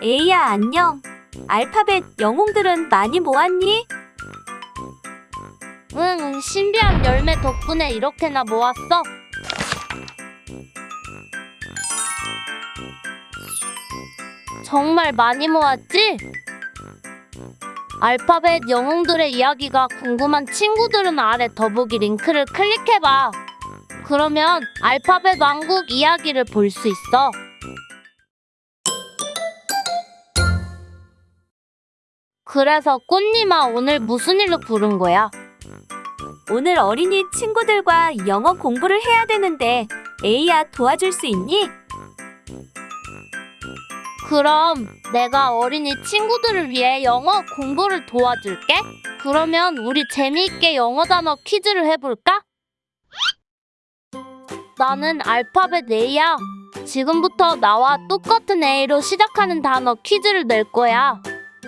에이야, 안녕. 알파벳 영웅들은 많이 모았니? 응, 신비한 열매 덕분에 이렇게나 모았어. 정말 많이 모았지? 알파벳 영웅들의 이야기가 궁금한 친구들은 아래 더보기 링크를 클릭해봐. 그러면 알파벳 왕국 이야기를 볼 수 있어. 그래서 꽃님아 오늘 무슨 일로 부른 거야? 오늘 어린이 친구들과 영어 공부를 해야 되는데 에이야 도와줄 수 있니? 그럼 내가 어린이 친구들을 위해 영어 공부를 도와줄게. 그러면 우리 재미있게 영어 단어 퀴즈를 해볼까? 나는 알파벳 A야. 지금부터 나와 똑같은 A로 시작하는 단어 퀴즈를 낼 거야.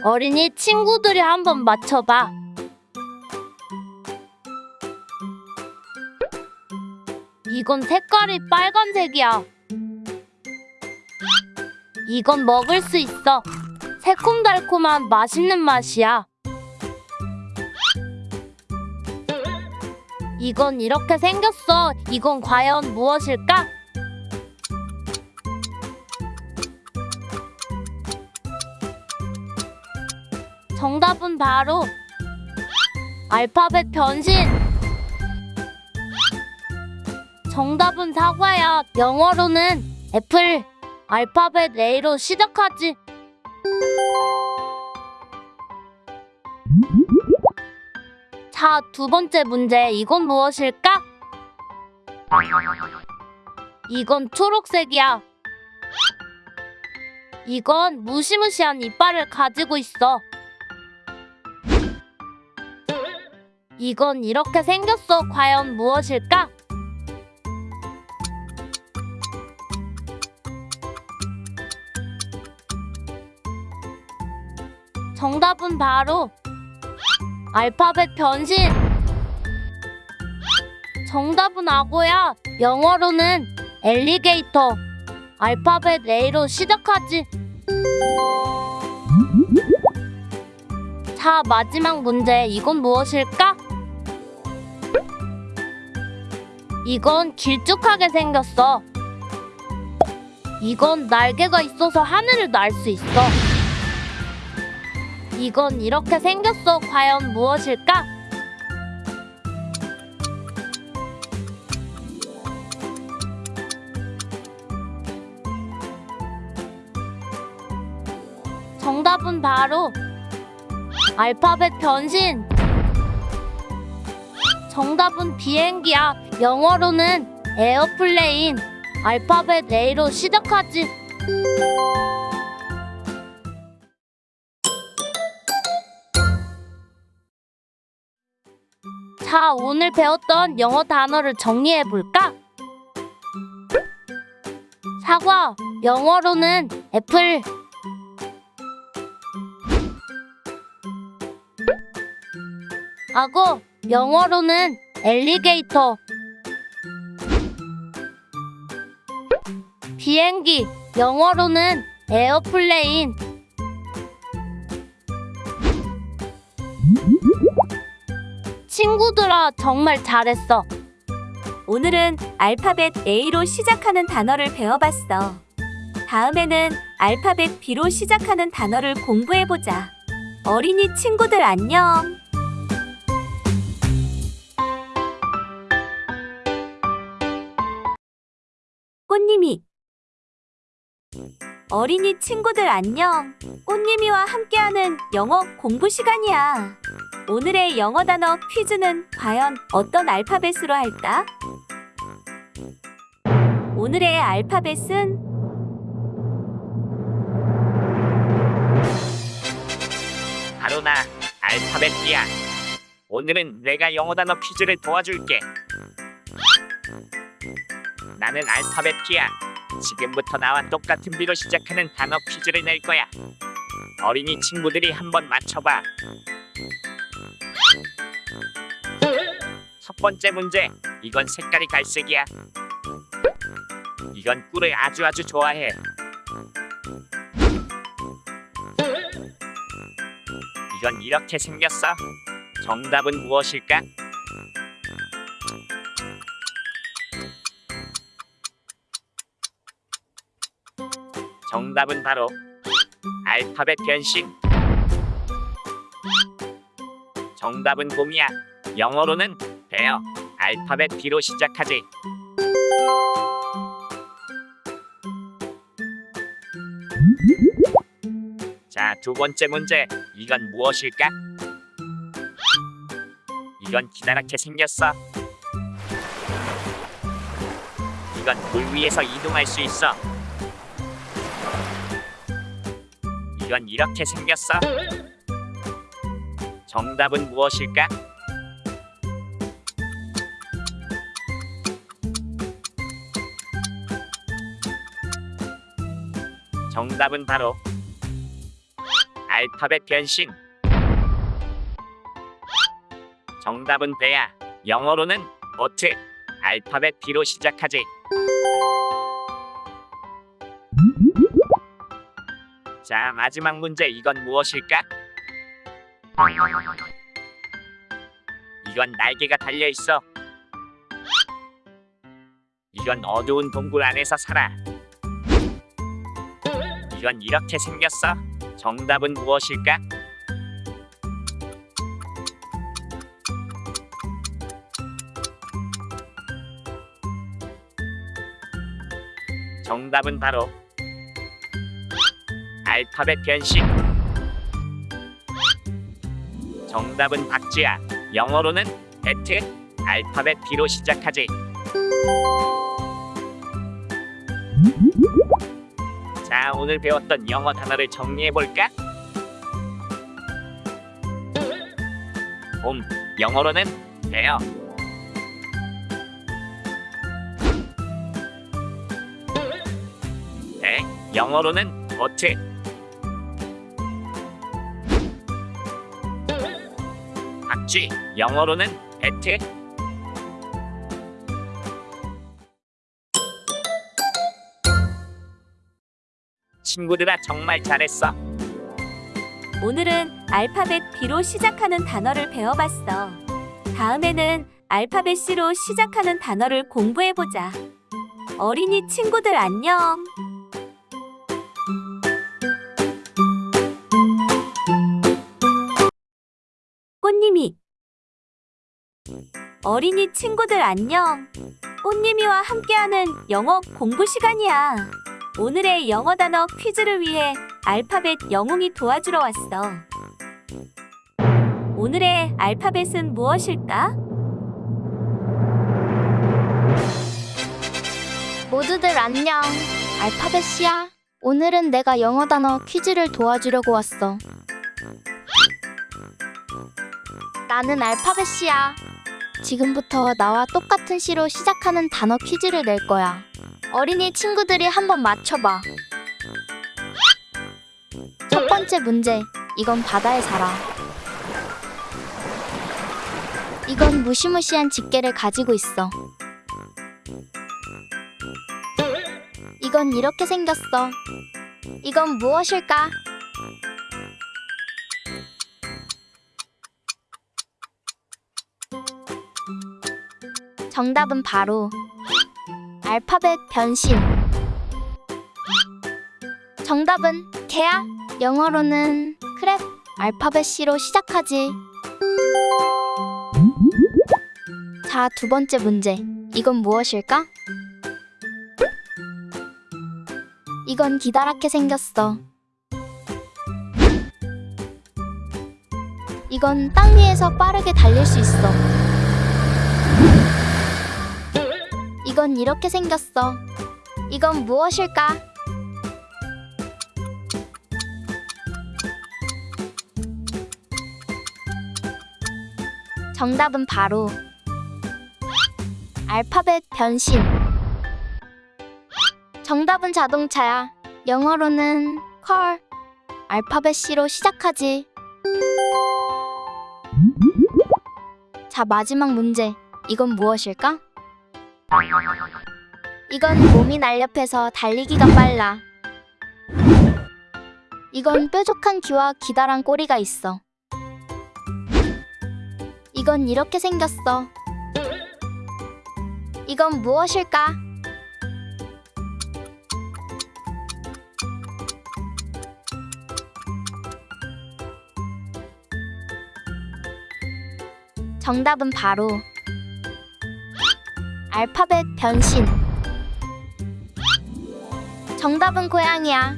어린이 친구들이 한번 맞춰봐. 이건 색깔이 빨간색이야. 이건 먹을 수 있어. 새콤달콤한 맛있는 맛이야. 이건 이렇게 생겼어. 이건 과연 무엇일까? 정답은 바로 알파벳 변신. 정답은 사과야. 영어로는 애플. 알파벳 A로 시작하지. 자, 두 번째 문제. 이건 무엇일까? 이건 초록색이야. 이건 무시무시한 이빨을 가지고 있어. 이건 이렇게 생겼어. 과연 무엇일까? 정답은 바로 알파벳 변신. 정답은 악어야. 영어로는 엘리게이터. 알파벳 A로 시작하지. 자, 마지막 문제. 이건 무엇일까? 이건 길쭉하게 생겼어. 이건 날개가 있어서 하늘을 날 수 있어. 이건 이렇게 생겼어. 과연 무엇일까? 정답은 바로 알파벳 변신. 정답은 비행기야. 영어로는 airplane. 알파벳 A로 시작하지. 자, 오늘 배웠던 영어 단어를 정리해 볼까? 사과, 영어로는 애플. 악어, 영어로는 alligator. 비행기, 영어로는 airplane. 친구들아, 정말 잘했어. 오늘은 알파벳 A로 시작하는 단어를 배워봤어. 다음에는 알파벳 B로 시작하는 단어를 공부해보자. 어린이 친구들 안녕! 꽃님이 어린이 친구들 안녕! 꽃님이와 함께하는 영어 공부 시간이야. 오늘의 영어 단어 퀴즈는 과연 어떤 알파벳으로 할까? 오늘의 알파벳은 바로 나 알파벳이야. 오늘은 내가 영어 단어 퀴즈를 도와줄게. 나는 알파벳이야. 지금부터 나와 똑같은 비로 시작하는 단어 퀴즈를 낼 거야. 어린이 친구들이 한번 맞춰봐. 첫 번째 문제. 이건 색깔이 갈색이야. 이건 꿀을 아주 아주 좋아해. 이건 이렇게 생겼어. 정답은 무엇일까? 정답은 바로 알파벳 변신. 정답은 곰이야. 영어로는 베어. 알파벳 B로 시작하지. 자, 두 번째 문제. 이건 무엇일까? 이건 기다랗게 생겼어. 이건 물 위에서 이동할 수 있어. 이건 이렇게 생겼어. 정답은 무엇일까? 정답은 바로 알파벳 변신. 정답은 배야. 영어로는 보트. 알파벳 B로 시작하지. 자, 마지막 문제 이건 무엇일까? 이건 날개가 달려 있어. 이건 어두운 동굴 안에서 살아. 이건 이렇게 생겼어. 정답은 무엇일까? 정답은 바로 알파벳 변신. 정답은 박쥐야. 영어로는 배트. 알파벳 B로 시작하지. 자, 오늘 배웠던 영어 단어를 정리해 볼까? 봄, 영어로는 베어. 배, 영어로는 보트. 박쥐, 영어로는 배트. 친구들아 정말 잘했어. 오늘은 알파벳 B로 시작하는 단어를 배워봤어. 다음에는 알파벳 C로 시작하는 단어를 공부해보자. 어린이 친구들 안녕. 어린이 친구들 안녕. 꽃님이와 함께하는 영어 공부 시간이야. 오늘의 영어 단어 퀴즈를 위해 알파벳 영웅이 도와주러 왔어. 오늘의 알파벳은 무엇일까? 모두들 안녕. 알파벳이야. 오늘은 내가 영어 단어 퀴즈를 도와주려고 왔어. 나는 알파벳이야. 지금부터 나와 똑같은 시로 시작하는 단어 퀴즈를 낼 거야. 어린이 친구들이 한번 맞춰봐. 첫 번째 문제. 이건 바다에 살아. 이건 무시무시한 집게를 가지고 있어. 이건 이렇게 생겼어. 이건 무엇일까? 정답은 바로 알파벳 변신. 정답은 개야. 영어로는 크랩. 알파벳 C로 시작하지. 자, 두 번째 문제. 이건 무엇일까? 이건 기다랗게 생겼어. 이건 땅 위에서 빠르게 달릴 수 있어. 이건 이렇게 생겼어. 이건 무엇일까? 정답은 바로 알파벳 변신. 정답은 자동차야. 영어로는 컬. 알파벳 C로 시작하지. 자, 마지막 문제. 이건 무엇일까? 이건 몸이 날렵해서 달리기가 빨라. 이건 뾰족한 귀와 기다란 꼬리가 있어. 이건 이렇게 생겼어. 이건 무엇일까? 정답은 바로 알파벳 변신. 정답은 고양이야.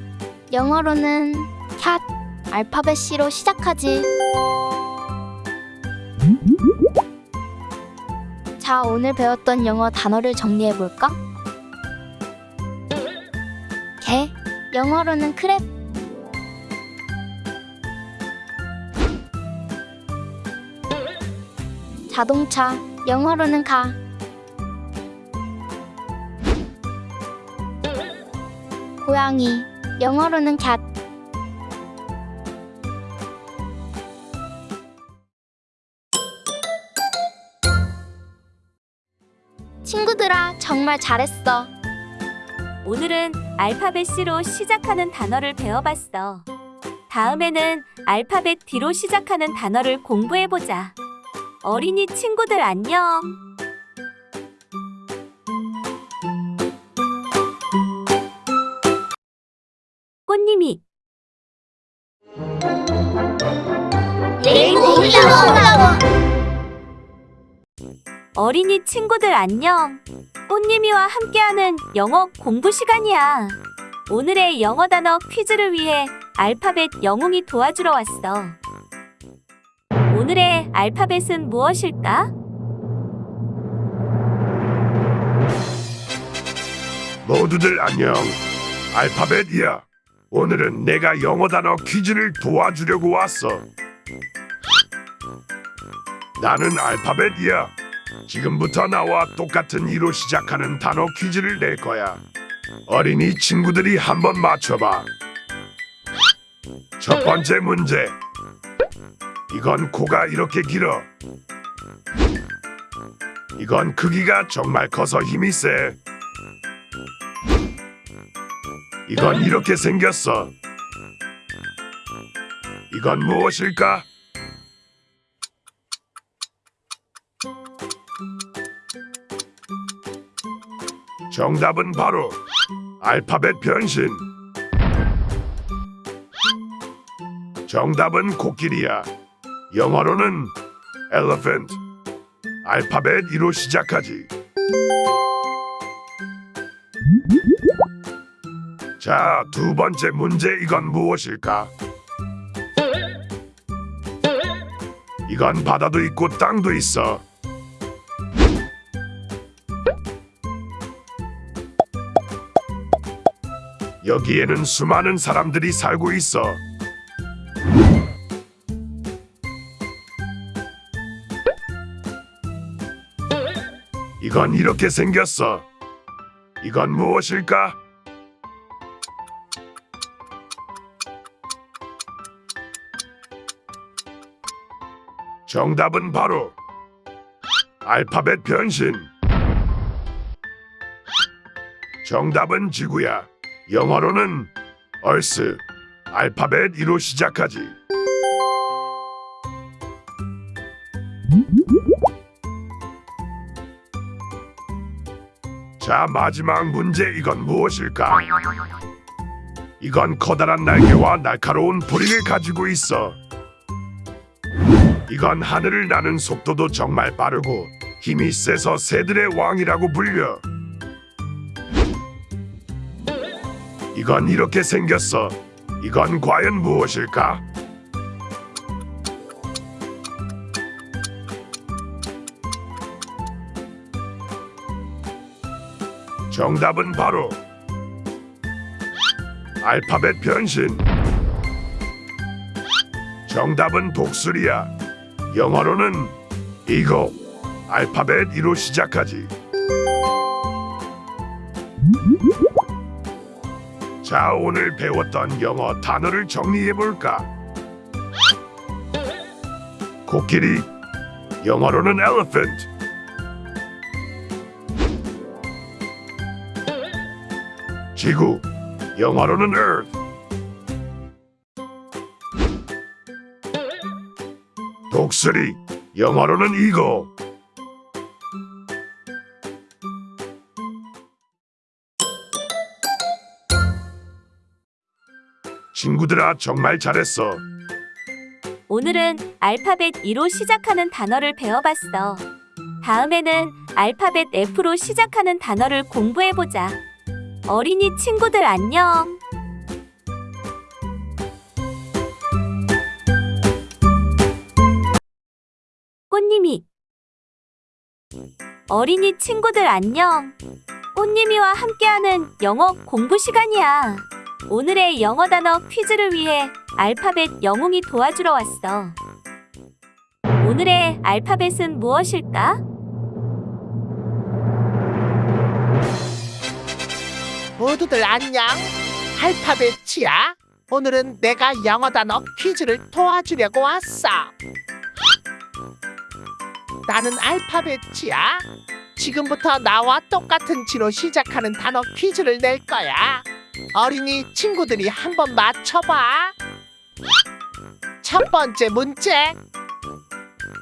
영어로는 cat. 알파벳 C로 시작하지. 자, 오늘 배웠던 영어 단어를 정리해 볼까? 개. 영어로는 크랩. 자동차. 영어로는 가. 고양이. 영어로는 cat. 친구들아, 정말 잘했어. 오늘은 알파벳 C로 시작하는 단어를 배워봤어. 다음에는 알파벳 D로 시작하는 단어를 공부해보자. 어린이 친구들 안녕. 꽃님이 레인보우. 어린이 친구들 안녕. 꽃님이와 함께하는 영어 공부 시간이야. 오늘의 영어 단어 퀴즈를 위해 알파벳 영웅이 도와주러 왔어. 오늘의 알파벳은 무엇일까? 모두들 안녕. 알파벳이야. 오늘은 내가 영어 단어 퀴즈를 도와주려고 왔어. 나는 알파벳이야. 지금부터 나와 똑같은 이로 시작하는 단어 퀴즈를 낼 거야. 어린이 친구들이 한번 맞춰봐. 첫 번째 문제. 이건 코가 이렇게 길어. 이건 크기가 정말 커서 힘이 세. 이건 이렇게 생겼어. 이건 무엇일까? 정답은 바로 알파벳 변신. 정답은 코끼리야. 영어로는 elephant. 알파벳 2로 시작하지. 자, 두 번째 문제 이건 무엇일까? 이건 바다도 있고 땅도 있어. 여기에는 수많은 사람들이 살고 있어. 이건 이렇게 생겼어. 이건 무엇일까? 정답은 바로 알파벳 변신. 정답은 지구야. 영어로는 얼스. 알파벳 2로 시작하지. 자, 마지막 문제 이건 무엇일까? 이건 커다란 날개와 날카로운 부리를 가지고 있어. 이건 하늘을 나는 속도도 정말 빠르고 힘이 세서 새들의 왕이라고 불려. 이건 이렇게 생겼어. 이건 과연 무엇일까? 정답은 바로 알파벳 변신. 정답은 독수리야. 영어로는 이거 알파벳 E로 시작하지. 자, 오늘 배웠던 영어 단어를 정리해볼까? 코끼리, 영어로는 elephant. 지구, 영어로는 earth. 독수리, 영어로는 Eagle. 친구들아 정말 잘했어. 오늘은 알파벳 E로 시작하는 단어를 배워봤어. 다음에는 알파벳 F로 시작하는 단어를 공부해보자. 어린이 친구들 안녕. 꽃님이 어린이 친구들 안녕. 꽃님이와 함께하는 영어 공부 시간이야. 오늘의 영어 단어 퀴즈를 위해 알파벳 영웅이 도와주러 왔어. 오늘의 알파벳은 무엇일까? 모두들 안녕. 알파벳이야. 오늘은 내가 영어 단어 퀴즈를 도와주려고 왔어. 나는 알파벳이야. 지금부터 나와 똑같은 지로 시작하는 단어 퀴즈를 낼 거야. 어린이 친구들이 한번 맞춰봐. 첫 번째 문제.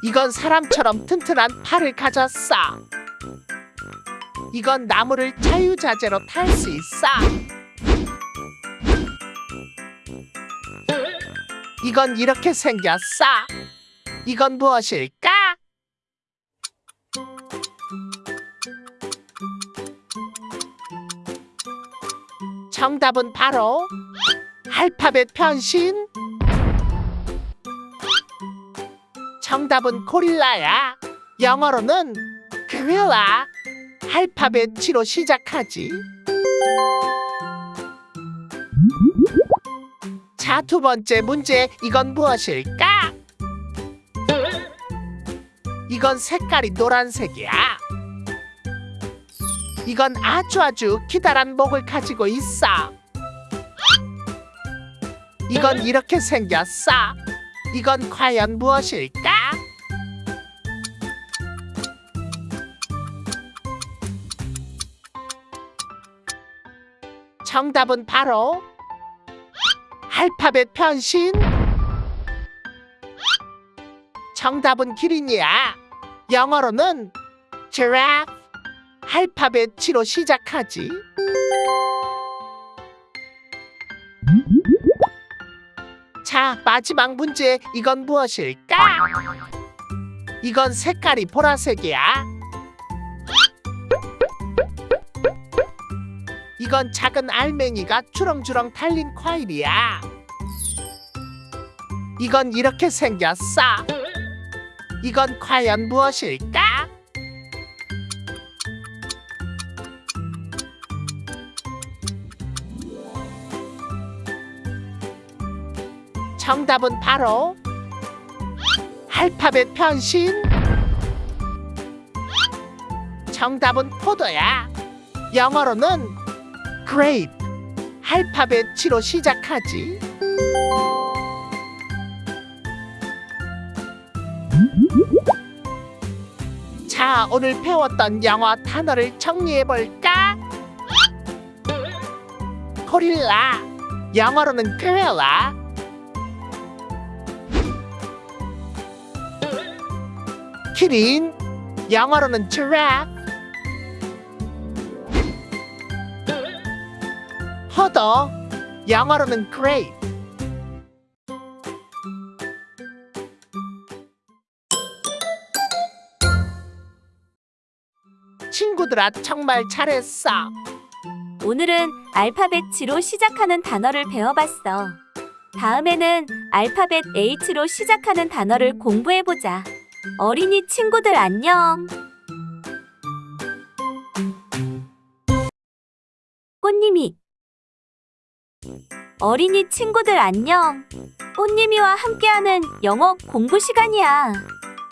이건 사람처럼 튼튼한 팔을 가졌어. 이건 나무를 자유자재로 탈 수 있어. 이건 이렇게 생겼어. 이건 무엇일까? 정답은 바로 알파벳 변신. 정답은 고릴라야. 영어로는 고릴라. 알파벳 G로 시작하지. 자, 두 번째 문제. 이건 무엇일까? 이건 색깔이 노란색이야. 이건 아주 아주 기다란 목을 가지고 있어. 이건 이렇게 생겼어. 이건 과연 무엇일까? 정답은 바로 알파벳 변신. 정답은 기린이야. 영어로는 giraffe. 알파벳 G로 시작하지. 자, 마지막 문제. 이건 무엇일까? 이건 색깔이 보라색이야. 이건 작은 알맹이가 주렁주렁 달린 과일이야. 이건 이렇게 생겼어. 이건 과연 무엇일까? 정답은 바로 알파벳 변신. 정답은 포도야. 영어로는 grape. 알파벳 G로 시작하지. 자, 오늘 배웠던 영어 단어를 정리해 볼까? 고릴라. 영어로는 gorilla. 키린. 영어로는 giraffe. 포도. 영어로는 grape. 친구들아 정말 잘했어. 오늘은 알파벳 G로 시작하는 단어를 배워봤어. 다음에는 알파벳 H로 시작하는 단어를 공부해보자. 어린이 친구들 안녕. 꽃님이 어린이 친구들 안녕. 꽃님이와 함께하는 영어 공부 시간이야.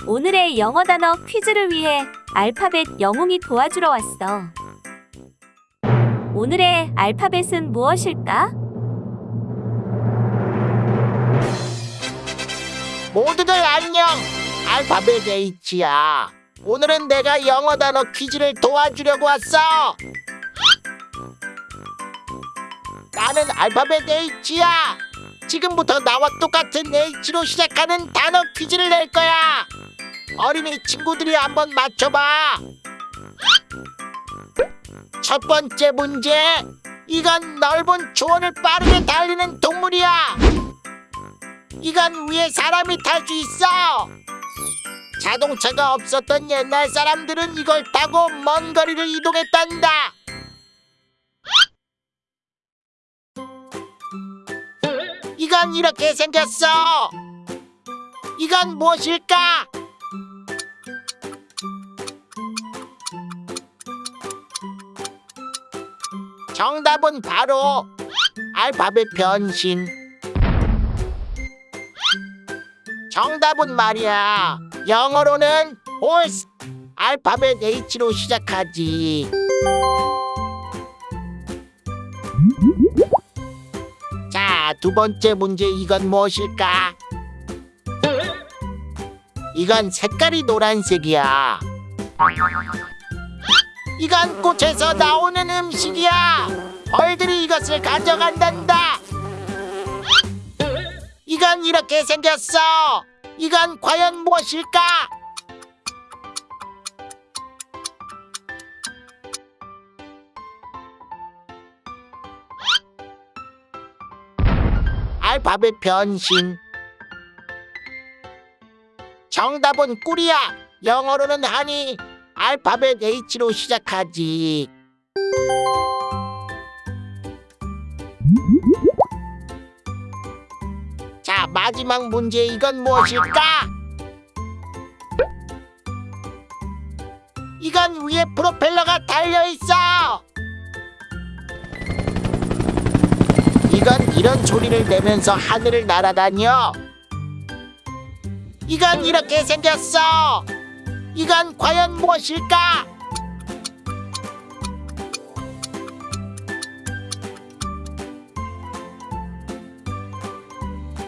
오늘의 영어 단어 퀴즈를 위해 알파벳 영웅이 도와주러 왔어. 오늘의 알파벳은 무엇일까? 모두들 안녕. 알파벳 H야. 오늘은 내가 영어 단어 퀴즈를 도와주려고 왔어. 나는 알파벳 H야. 지금부터 나와 똑같은 H로 시작하는 단어 퀴즈를 낼 거야. 어린이 친구들이 한번 맞춰봐. 첫 번째 문제. 이건 넓은 초원을 빠르게 달리는 동물이야. 이건 위에 사람이 탈 수 있어. 자동차가 없었던 옛날 사람들은 이걸 타고 먼 거리를 이동했단다. 이건 이렇게 생겼어. 이건 무엇일까? 정답은 바로 알파벳 변신. 정답은 말이야. 영어로는 horse. 알파벳 H로 시작하지. 자, 두 번째 문제 이건 무엇일까? 이건 색깔이 노란색이야. 이건 꽃에서 나오는 음식이야. 벌들이 이것을 가져간단다. 이건 이렇게 생겼어. 이건 과연 무엇일까? 알파벳 변신. 정답은 꿀이야. 영어로는 하니 알파벳 H로 시작하지. 자, 마지막 문제 이건 무엇일까? 이건 위에 프로펠러가 달려 있어. 이건 이런 소리를 내면서 하늘을 날아다녀. 이건 이렇게 생겼어. 이건 과연 무엇일까?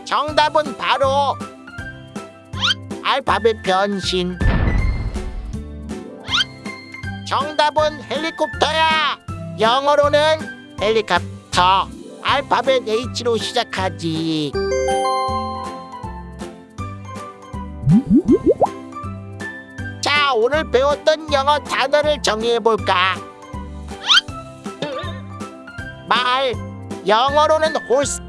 정답은 바로 알파벳 변신. 정답은 헬리콥터야. 영어로는 헬리콥터. 알파벳 H로 시작하지. 자, 오늘 배웠던 영어 단어를 정리해 볼까? 말, 영어로는 horse.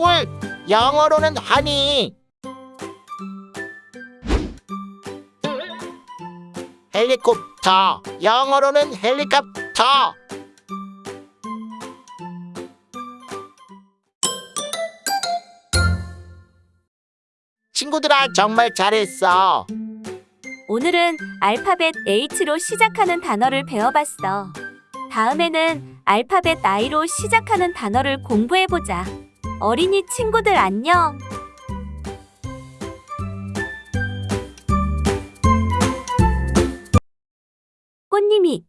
꿀, 영어로는 honey. 헬리콥터, 영어로는 헬리콥터. 친구들아 정말 잘했어. 오늘은 알파벳 H로 시작하는 단어를 배워봤어. 다음에는 알파벳 I로 시작하는 단어를 공부해보자. 어린이 친구들 안녕! 꽃님이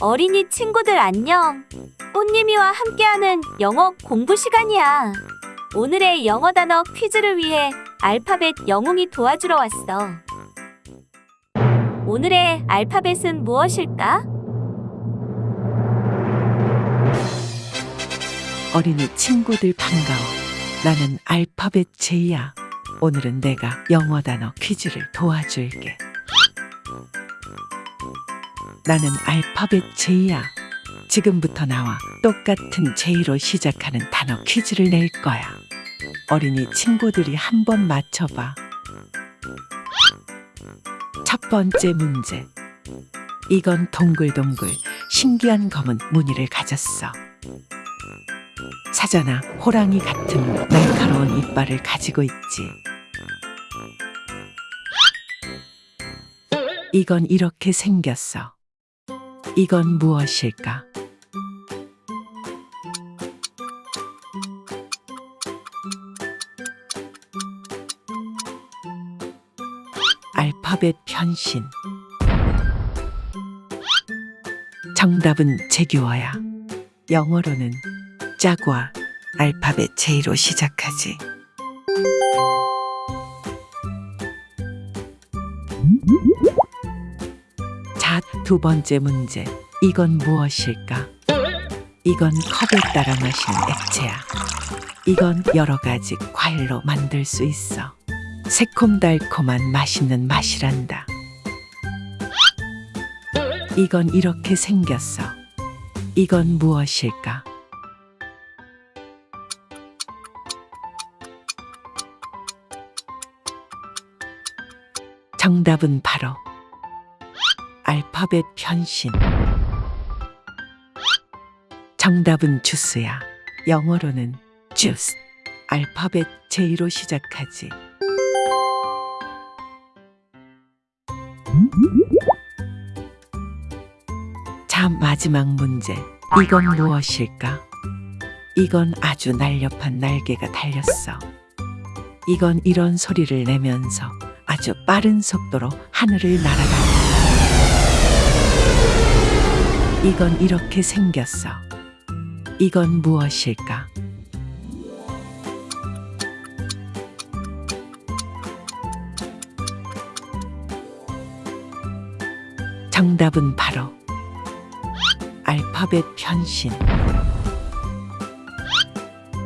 어린이 친구들 안녕! 꽃님이와 함께하는 영어 공부 시간이야. 오늘의 영어 단어 퀴즈를 위해 알파벳 영웅이 도와주러 왔어. 오늘의 알파벳은 무엇일까? 어린이 친구들 반가워. 나는 알파벳 제이야. 오늘은 내가 영어 단어 퀴즈를 도와줄게. 나는 알파벳 제이야. 지금부터 나와 똑같은 제이로 시작하는 단어 퀴즈를 낼 거야. 어린이 친구들이 한번 맞춰봐. 첫 번째 문제. 이건 동글동글 신기한 검은 무늬를 가졌어. 사자나 호랑이 같은 날카로운 이빨을 가지고 있지. 이건 이렇게 생겼어. 이건 무엇일까? 알파벳 변신. 정답은 제규어야. 영어로는 짜과 알파벳 J로 시작하지. 자, 두 번째 문제. 이건 무엇일까? 이건 컵에 따라 마시는 액체야. 이건 여러 가지 과일로 만들 수 있어. 새콤달콤한 맛있는 맛이란다. 이건 이렇게 생겼어. 이건 무엇일까? 정답은 바로 알파벳 변신. 정답은 주스야. 영어로는 주스. 알파벳 J로 시작하지. 자, 마지막 문제. 이건 무엇일까? 이건 아주 날렵한 날개가 달렸어. 이건 이런 소리를 내면서 아주 빠른 속도로 하늘을 날아간다. 이건 이렇게 생겼어. 이건 무엇일까? 정답은 바로 알파벳 변신.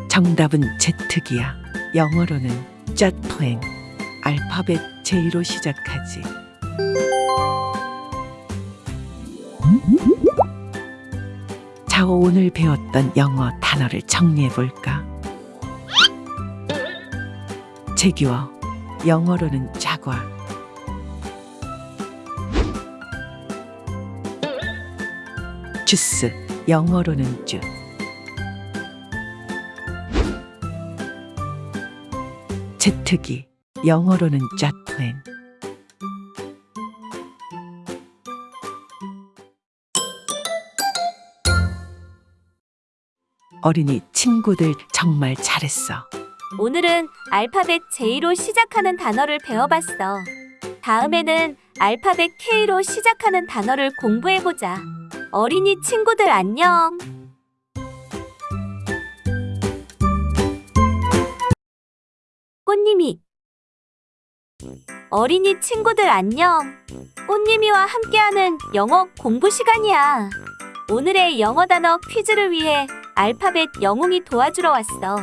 정답은 제트기야. 영어로는 짜토행. 알파벳 J로 시작하지. 자, 오늘 배웠던 영어 단어를 정리해 볼까? 제규어. 영어로는 자과. 주스. 영어로는 주. 제트기. 영어로는 짜토행. 어린이 친구들 정말 잘했어. 오늘은 알파벳 J로 시작하는 단어를 배워봤어. 다음에는 알파벳 K로 시작하는 단어를 공부해보자. 어린이 친구들 안녕. 꽃님이 어린이 친구들 안녕. 꽃님이와 함께하는 영어 공부 시간이야. 오늘의 영어 단어 퀴즈를 위해 알파벳 영웅이 도와주러 왔어.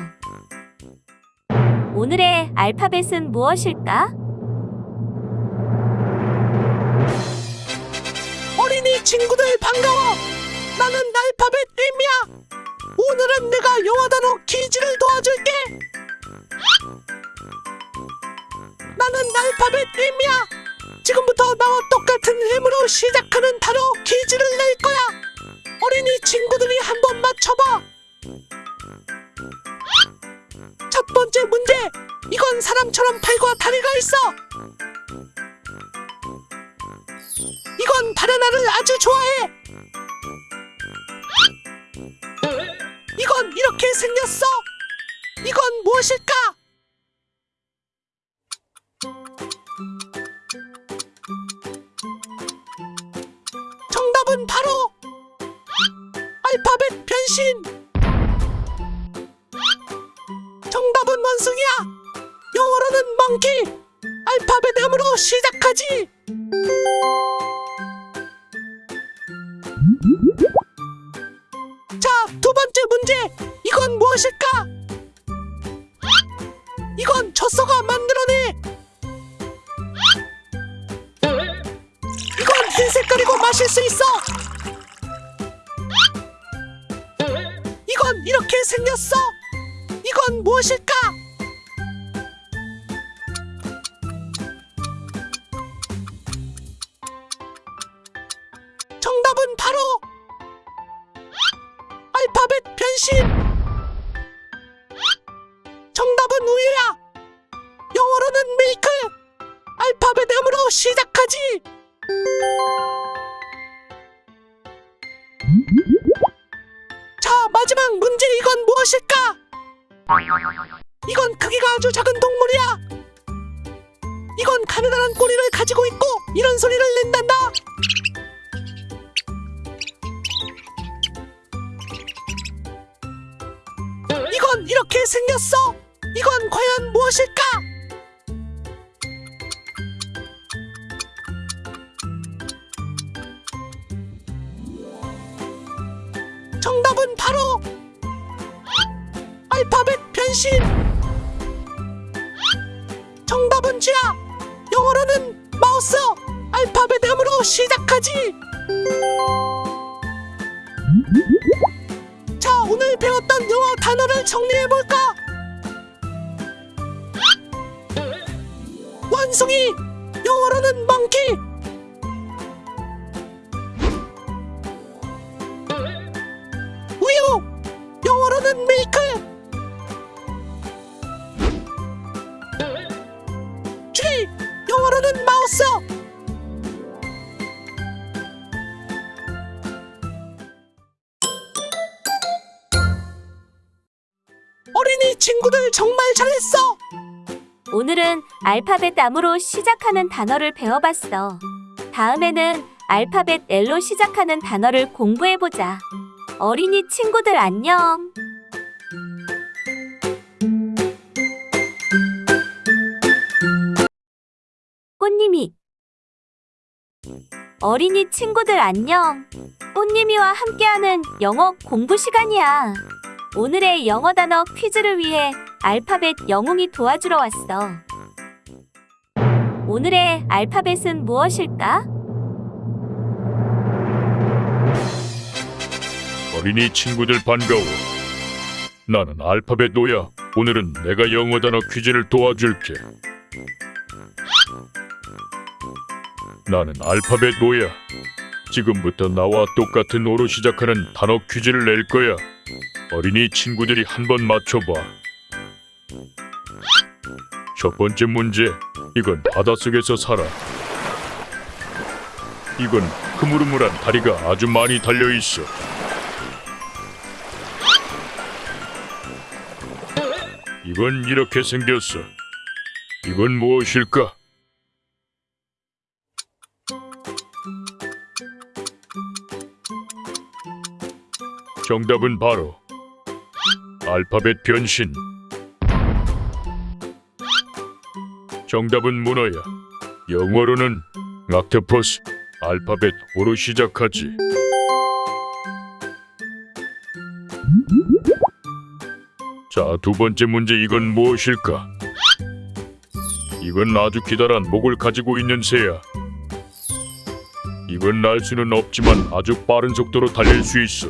오늘의 알파벳은 무엇일까? 어린이 친구들 반가워. 나는 알파벳 M이야. 오늘은 내가 영어 단어 퀴즈를 도와줄게. 나는 알파벳 M이야. 지금부터 나와 똑같은 M으로 시작하는 단어 퀴즈를 낼 거야. 어린이 친구들이 한번 맞춰봐. 첫 번째 문제. 이건 사람처럼 팔과 다리가 있어. 이건 바나나를 아주 좋아해. 이건 이렇게 생겼어. 이건 무엇일까? 알 해 볼까? 원숭이. 영어로는. 우 오늘은 알파벳 M으로 시작하는 단어를 배워봤어. 다음에는 알파벳 L로 시작하는 단어를 공부해보자. 어린이 친구들 안녕. 꽃님이 어린이 친구들 안녕. 꽃님이와 함께하는 영어 공부 시간이야. 오늘의 영어 단어 퀴즈를 위해 알파벳 영웅이 도와주러 왔어. 오늘의 알파벳은 무엇일까? 어린이 친구들 반가워. 나는 알파벳 노야. 오늘은 내가 영어 단어 퀴즈를 도와줄게. 나는 알파벳 노야. 지금부터 나와 똑같은 오로 시작하는 단어 퀴즈를 낼 거야. 어린이 친구들이 한번 맞춰봐. 첫 번째 문제. 이건 바닷속에서 살아. 이건 흐물흐물한 다리가 아주 많이 달려 있어. 이건 이렇게 생겼어. 이건 무엇일까? 정답은 바로 알파벳 변신. 정답은 문어야. 영어로는 락테퍼스. 알파벳 O로 시작하지. 자, 두 번째 문제 이건 무엇일까? 이건 아주 기다란 목을 가지고 있는 새야. 이건 날 수는 없지만 아주 빠른 속도로 달릴 수 있어.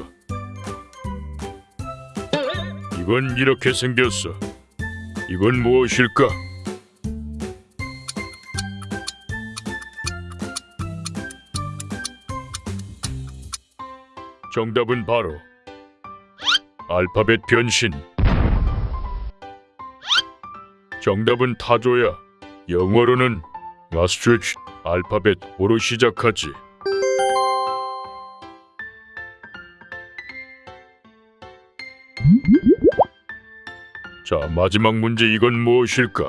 이건 이렇게 생겼어. 이건 무엇일까? 정답은 바로 알파벳 변신. 정답은 타조야. 영어로는 아스트리치 알파벳 O로 시작하지. 자, 마지막 문제 이건 무엇일까?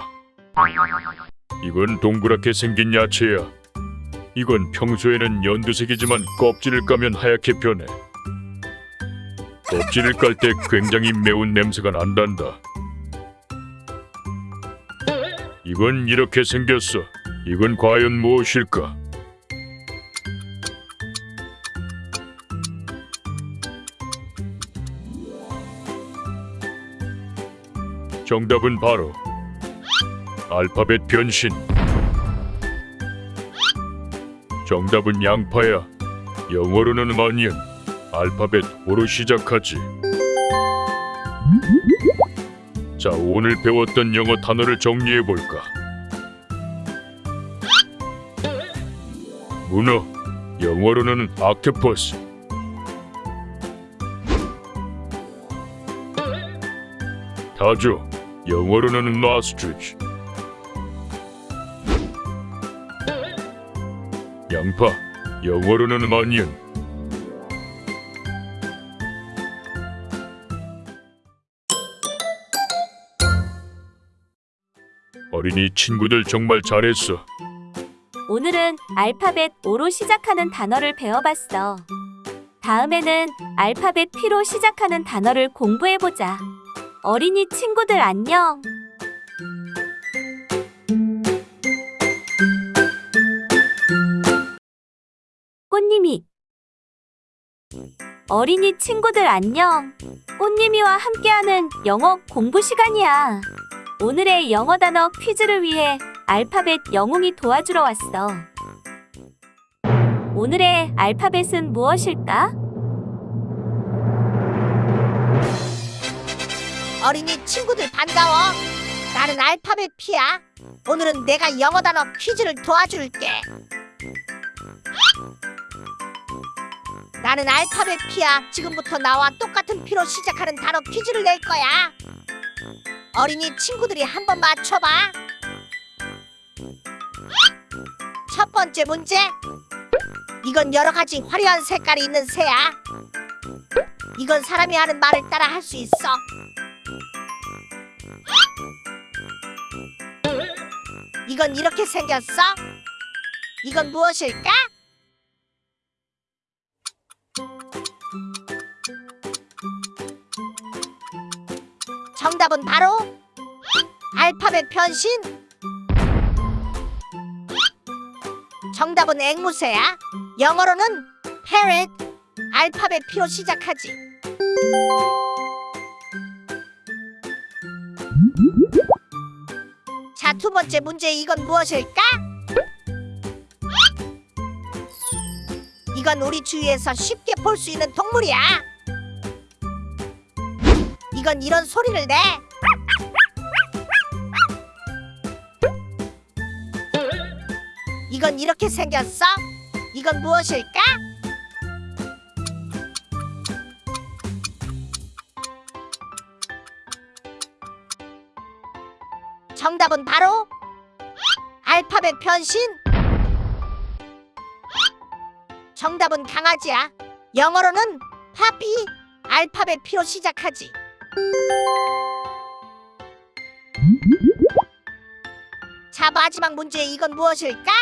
이건 동그랗게 생긴 야채야. 이건 평소에는 연두색이지만 껍질을 까면 하얗게 변해. 껍질을 깔 때 굉장히 매운 냄새가 난단다. 이건 이렇게 생겼어. 이건 과연 무엇일까? 정답은 바로 알파벳 변신. 정답은 양파야. 영어로는 어니언. 알파벳 O로 시작하지. 자, 오늘 배웠던 영어 단어를 정리해 볼까? 문어. 영어로는 아크퍼스. 타조. 영어로는 마스트리치. 양파. 영어로는 어 어린이 친구들 정말 잘했어. 오늘은 알파벳 O로 시작하는 단어를 배워봤어. 다음에는 알파벳 P로 시작하는 단어를 공부해보자. 어린이 친구들 안녕. 꽃님이 어린이 친구들 안녕. 꽃님이와 함께하는 영어 공부 시간이야. 오늘의 영어 단어 퀴즈를 위해 알파벳 영웅이 도와주러 왔어. 오늘의 알파벳은 무엇일까? 어린이 친구들 반가워. 나는 알파벳 피야. 오늘은 내가 영어 단어 퀴즈를 도와줄게. 나는 알파벳 피야. 지금부터 나와 똑같은 피로 시작하는 단어 퀴즈를 낼 거야. 어린이 친구들이 한번 맞춰봐. 첫 번째 문제. 이건 여러 가지 화려한 색깔이 있는 새야. 이건 사람이 하는 말을 따라 할 수 있어. 이건 이렇게 생겼어? 이건 무엇일까? 정답은 바로 알파벳 변신. 정답은 앵무새야. 영어로는 parrot. 알파벳 P로 시작하지. 자, 두 번째 문제 이건 무엇일까? 이건 우리 주위에서 쉽게 볼 수 있는 동물이야. 이건 이런 소리를 내. 이건 이렇게 생겼어? 이건 무엇일까? 정답은 바로 알파벳 변신. 정답은 강아지야. 영어로는 파피. 알파벳 P로 시작하지. 자, 마지막 문제 이건 무엇일까?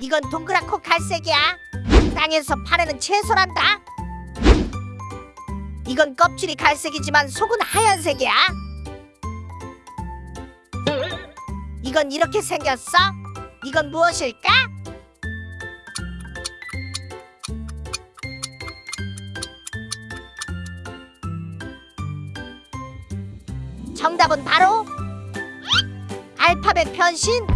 이건 동그랗고 갈색이야. 땅에서 파내는 채소란다. 이건 껍질이 갈색이지만 속은 하얀색이야. 이건 이렇게 생겼어? 이건 무엇일까? 정답은 바로 알파벳 변신.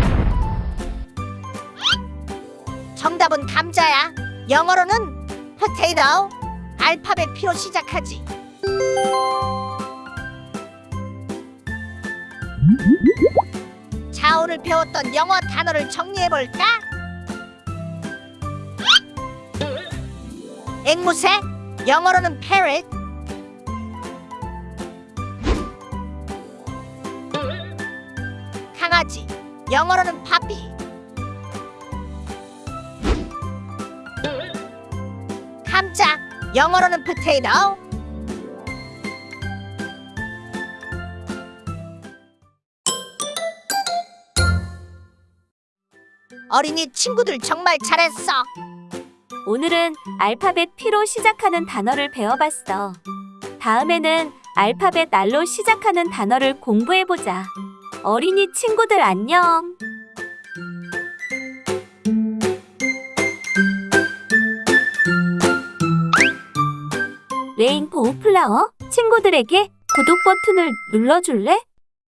정답은 감자야. 영어로는 potato. 알파벳 P로 시작하지. 자, 오늘 배웠던 영어 단어를 정리해 볼까? 앵무새, 영어로는 parrot. 영어로는 puppy. 감자, 영어로는 potato. 어린이 친구들 정말 잘했어. 오늘은 알파벳 P로 시작하는 단어를 배워봤어. 다음에는 알파벳 R로 시작하는 단어를 공부해보자. 어린이 친구들 안녕. 레인보우 플라워 친구들에게 구독 버튼을 눌러줄래?